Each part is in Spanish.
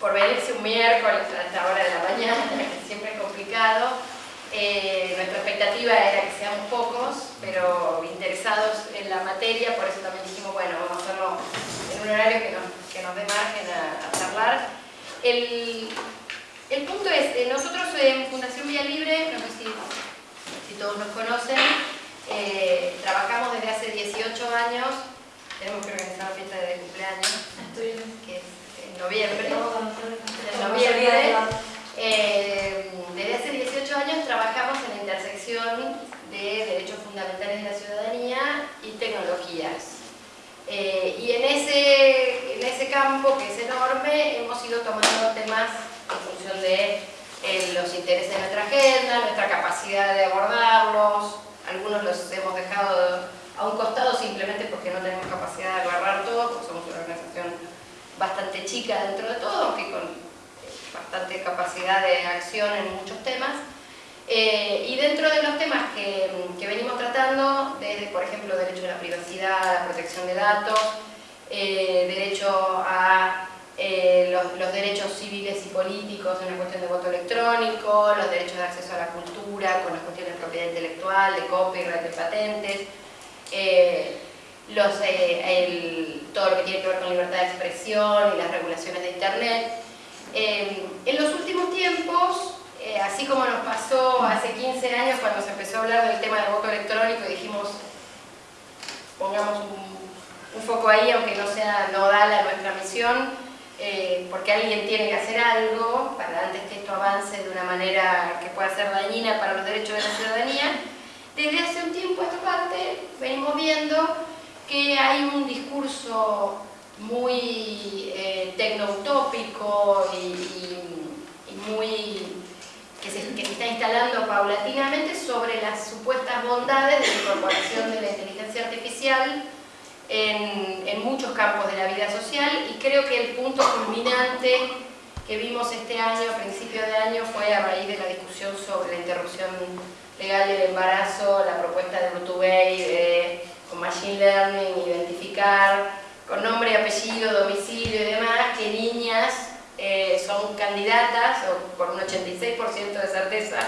por venirse un miércoles a esta hora de la mañana, que siempre es complicado. Eh, nuestra expectativa era que seamos pocos, pero interesados en la materia, por eso también dijimos, bueno, vamos a hacerlo en un horario que nos, que nos dé margen a, charlar. El, el, punto es, eh, nosotros en Fundación Vía Libre, no sé si, si todos nos conocen, eh, trabajamos desde hace 18 años, tenemos que organizar la fiesta de cumpleaños, que es en noviembre. En noviembre. Eh, desde hace 18 años trabajamos en la intersección de derechos fundamentales de la ciudadanía y tecnologías. Eh, y en ese, en ese campo, que es enorme, hemos ido tomando temas en función de eh, los intereses de nuestra agenda, nuestra capacidad de abordarlos, algunos los hemos dejado a un costado simplemente porque no tenemos capacidad de agarrar todo, porque somos una organización bastante chica dentro de todo, aunque con eh, bastante capacidad de acción en muchos temas. Eh, y dentro de los temas que, venimos tratando, desde por ejemplo derecho a la privacidad, a la protección de datos, eh, derecho a los, los, derechos civiles y políticos en la cuestión de voto electrónico, los derechos de acceso a la cultura, con las cuestiones de propiedad intelectual, de copyright, de patentes, los, eh, todo lo que tiene que ver con libertad de expresión y las regulaciones de Internet. Eh, en los últimos tiempos, eh, así como nos pasó hace 15 años cuando se empezó a hablar del tema del voto electrónico y dijimos, pongamos un, foco ahí, aunque no sea nodal a nuestra misión, porque alguien tiene que hacer algo para antes que esto avance de una manera que pueda ser dañina para los derechos de la ciudadanía, desde hace un tiempo a esta parte venimos viendo que hay un discurso muy eh, tecnoutópico y, muy que se, está instalando paulatinamente sobre las supuestas bondades de la incorporación de la inteligencia artificial en, muchos campos de la vida social. Y creo que el punto culminante que vimos este año, a principio de año, fue a raíz de la discusión sobre la interrupción legal del embarazo, la propuesta de Urtubey de con Machine Learning, identificar con nombre, apellido, domicilio y demás, que niñas eh, son candidatas, o por un 86% de certeza,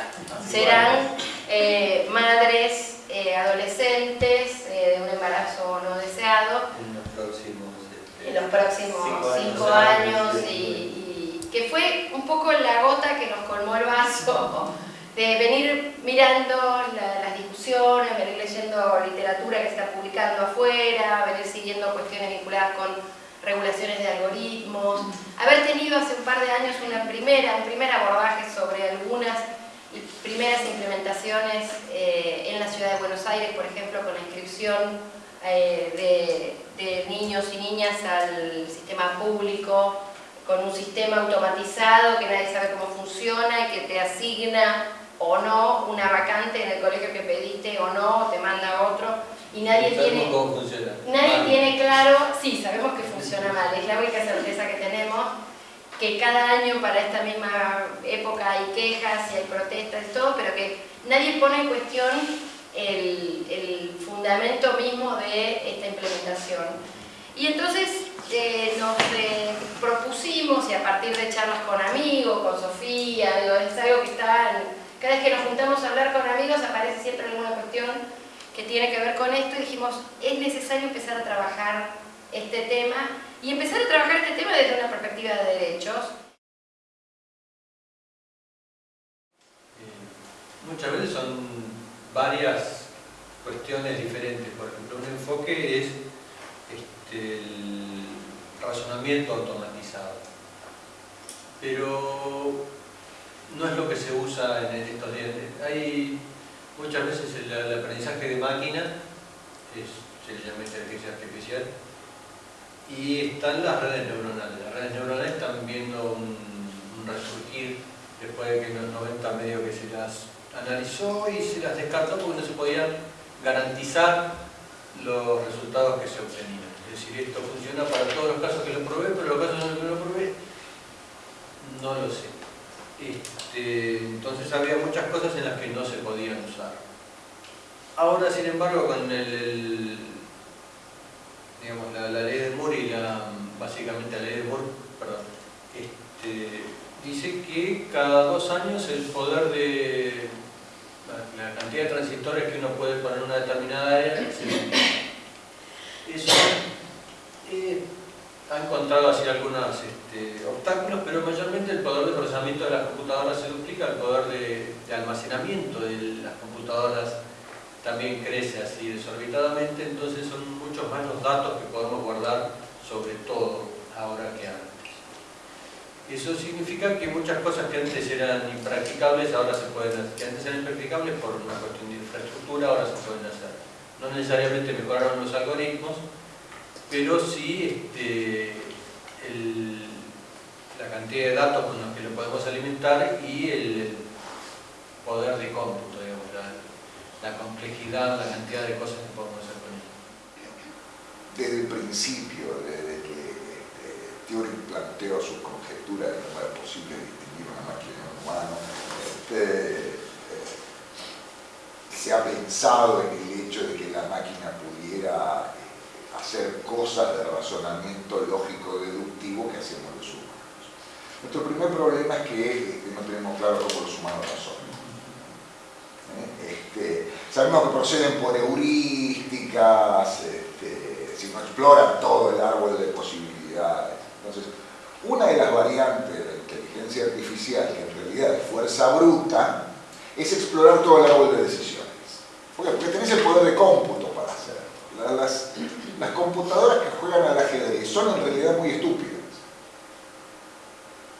serán eh, madres eh, adolescentes de un embarazo no deseado. En los próximos, en los próximos cinco, años, y, que fue un poco la gota que nos colmó el vaso de venir mirando las discusiones, venir leyendo literatura que se está publicando afuera, venir siguiendo cuestiones vinculadas con regulaciones de algoritmos, haber tenido hace un par de años una primera, un primer abordaje sobre algunas primeras implementaciones eh, en la ciudad de Buenos Aires, por ejemplo, con la inscripción eh, de, de niños y niñas al sistema público, con un sistema automatizado que nadie sabe cómo funciona y que te asigna o no una vacante en el colegio que pediste o no, te manda otro y nadie tiene cómo funciona. nadie tiene claro, sí, sabemos que funciona mal, es la única certeza que tenemos que cada año para esta misma época hay quejas y hay protestas y todo, pero que nadie pone en cuestión el, el fundamento mismo de esta implementación. Y entonces eh, nos eh, propusimos, y a partir de charlas con amigos, con Sofía, es algo que está en, cada vez que nos juntamos a hablar con amigos aparece siempre alguna cuestión que tiene que ver con esto y dijimos, es necesario empezar a trabajar este tema y empezar a trabajar este tema desde una perspectiva de derechos. Eh, muchas veces son varias cuestiones diferentes. Por ejemplo, un enfoque es este, el razonamiento automatizado. Pero no es lo que se usa en estos días. Hay muchas veces el, aprendizaje de máquina, se le llama inteligencia artificial, y están las redes neuronales. Las redes neuronales están viendo un, resurgir después de que en los 90 medio que se las analizó y se las descartó porque no se podían garantizar los resultados que se obtenían. Es decir, esto funciona para todos los casos que lo probé, pero los casos en los que lo probé, no lo sé. Este, entonces había muchas cosas en las que no se podían usar. Ahora, sin embargo, con el, digamos, la, ley de Moore y la, básicamente la ley de Moore, perdón, este, dice que cada dos años el poder de la, cantidad de transistores que uno puede poner en una determinada área se Eso eh, ha encontrado así algunos este, obstáculos, pero mayormente el poder de procesamiento de las computadoras se duplica, el poder de, de almacenamiento de las computadoras también crece así desorbitadamente, entonces son muchos más los datos que podemos guardar sobre todo ahora que antes. Eso significa que muchas cosas que antes eran impracticables ahora se pueden hacer, que antes eran impracticables por una cuestión de infraestructura ahora se pueden hacer. No necesariamente mejoraron los algoritmos, pero sí este, la cantidad de datos con los que lo podemos alimentar y el poder de cómputo la complejidad, la cantidad de cosas que podemos hacer con ello. Desde el principio, desde que este, planteó su conjetura de no era posible distinguir una máquina de un humano, este, eh, se ha pensado en el hecho de que la máquina cosas de razonamiento lógico deductivo que hacemos los humanos. Nuestro primer problema es que no tenemos claro cómo los humanos razonan. Este, sabemos que proceden por heurísticas, este, si no exploran todo el árbol de posibilidades. Entonces, una de las variantes de la inteligencia artificial, que en realidad es fuerza bruta, es explorar todo el árbol de decisiones. Porque tenés el poder de cómputo para hacerlo. Las computadoras que juegan al ajedrez son en realidad muy estúpidas.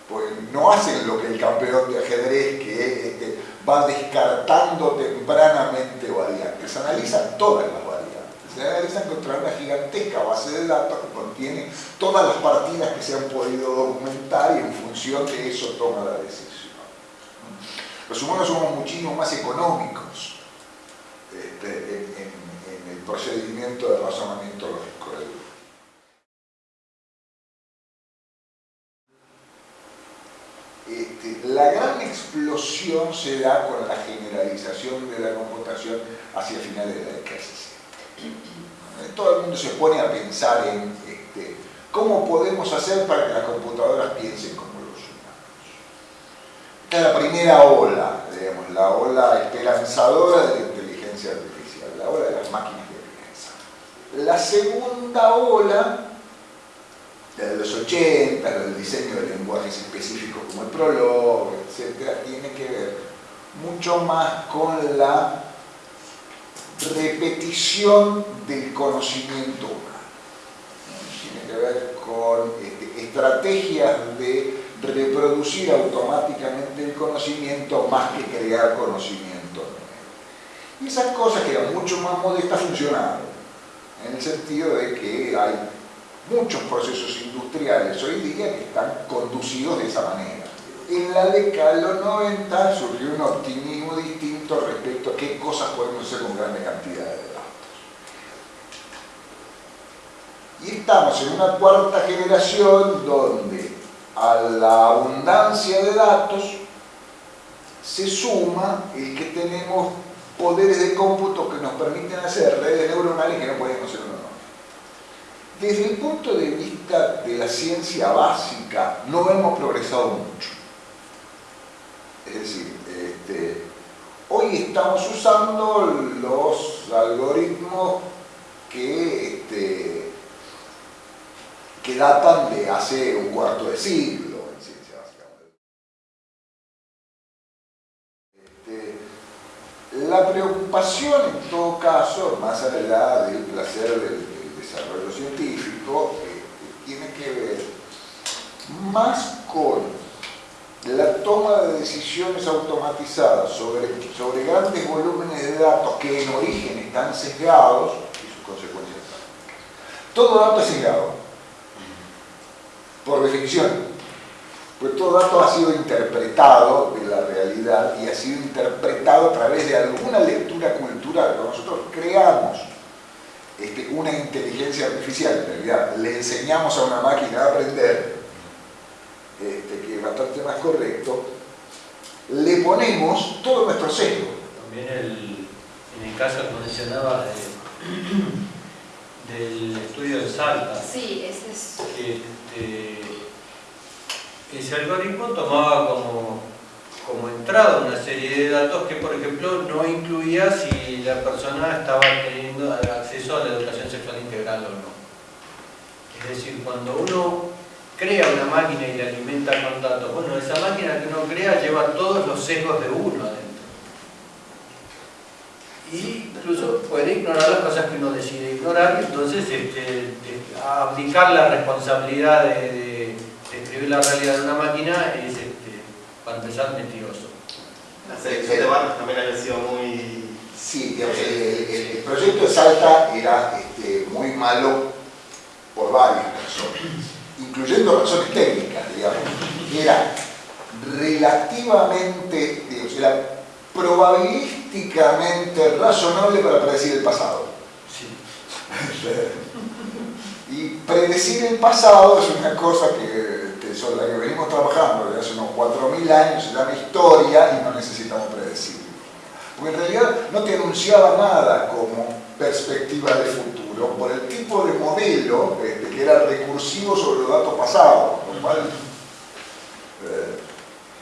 Porque no hacen lo que el campeón de ajedrez que este, va descartando tempranamente variantes, analizan todas las variantes, se analizan contra una gigantesca base de datos que contiene todas las partidas que se han podido documentar y en función de eso toma la decisión. Los humanos somos muchísimo más económicos este, procedimiento de razonamiento lógico Este, la gran explosión se da con la generalización de la computación hacia finales de la década de Todo el mundo se pone a pensar en este, cómo podemos hacer para que las computadoras piensen como los humanos. Esta es la primera ola, digamos, la ola esperanzadora de la inteligencia artificial, la ola de las máquinas que piensan. La segunda ola de los 80, del diseño de lenguajes específicos como el Prolog, etc., tiene que ver mucho más con la repetición del conocimiento humano. Tiene que ver con este, estrategias de reproducir automáticamente el conocimiento más que crear conocimiento. Y esas cosas que eran mucho más modestas funcionaron, en el sentido de que hay muchos procesos industriales hoy día que están conducidos de esa manera. En la década de los 90 surgió un optimismo distinto respecto a qué cosas podemos hacer con grandes cantidades de datos. Y estamos en una cuarta generación donde a la abundancia de datos se suma el que tenemos poderes de cómputo que nos permiten hacer redes neuronales que no podemos hacer desde el punto de vista de la ciencia básica, no hemos progresado mucho. Es decir, este, hoy estamos usando los algoritmos este, que datan de hace un cuarto de siglo en ciencia básica. Este, la preocupación en todo caso, más allá del placer del desarrollo científico eh, tiene que ver más con la toma de decisiones automatizadas sobre, sobre grandes volúmenes de datos que en origen están sesgados y sus consecuencias prácticas. Todo dato es sesgado, por definición, pues todo dato ha sido interpretado la realidad y ha sido interpretado a través de alguna lectura cultural. que nosotros creamos este, una inteligencia artificial, en realidad. Le enseñamos a una máquina a aprender, este, que es bastante más correcto, le ponemos todo nuestro sesgo. También en el caso que mencionaba del estudio de Salta, sí, ese es... que, este, ese algoritmo tomaba como, como entrada una serie de datos que, por ejemplo, no incluía si la persona estaba teniendo acceso a la educación sexual integral o no. Es decir, cuando uno crea una máquina y la alimenta con datos, bueno, esa máquina que uno crea lleva todos los sesgos de uno adentro. Y incluso puede ignorar las cosas que uno decide ignorar, entonces este, aplicar la responsabilidad de, escribir la realidad de una máquina es, este, para empezar, mentiroso. La selección de barrios también había sido muy... Sí, el, proyecto de Salta era este, muy malo por varias razones, incluyendo razones técnicas, digamos, era relativamente, digamos, era probabilísticamente razonable para predecir el pasado. Sí. y predecir el pasado es una cosa que, que sobre la que venimos trabajando desde hace unos 4.000 años, se llama historia y no necesitamos predecir. Porque en realidad no te anunciaba nada como perspectiva de futuro por el tipo de modelo este, que era recursivo sobre los datos pasados, eh,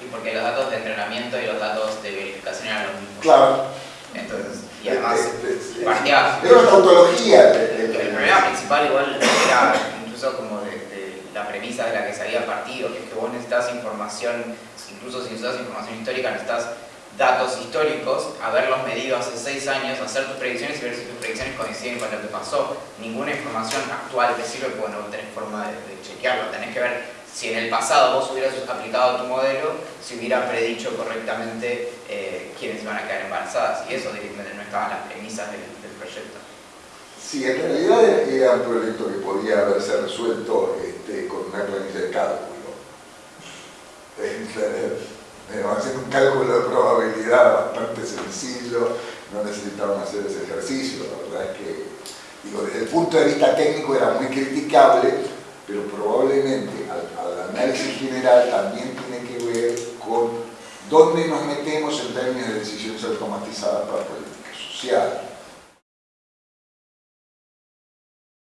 y porque los datos de entrenamiento y los datos de verificación eran los mismos. Claro. Entonces, y además partía... Era una tautología. El, problema principal igual era incluso como de, de, premisa de la que se había partido, que es que vos necesitas información, incluso si necesitas información histórica, necesitas datos históricos, haberlos medido hace seis años, hacer tus predicciones y ver si tus predicciones coinciden con lo que pasó. Ninguna información actual te sirve porque no tenés forma de, chequearlo. Tenés que ver si en el pasado vos hubieras aplicado tu modelo, si hubiera predicho correctamente eh, quiénes iban a quedar embarazadas. Y eso directamente no estaba en las premisas del, proyecto. Sí, en realidad era un proyecto que podía haberse resuelto este, con una planilla de cálculo. haciendo un cálculo de probabilidad bastante sencillo, no necesitaban hacer ese ejercicio, la verdad es que, digo, desde el punto de vista técnico era muy criticable, pero probablemente al, análisis general también tiene que ver con dónde nos metemos en términos de decisiones automatizadas para política social.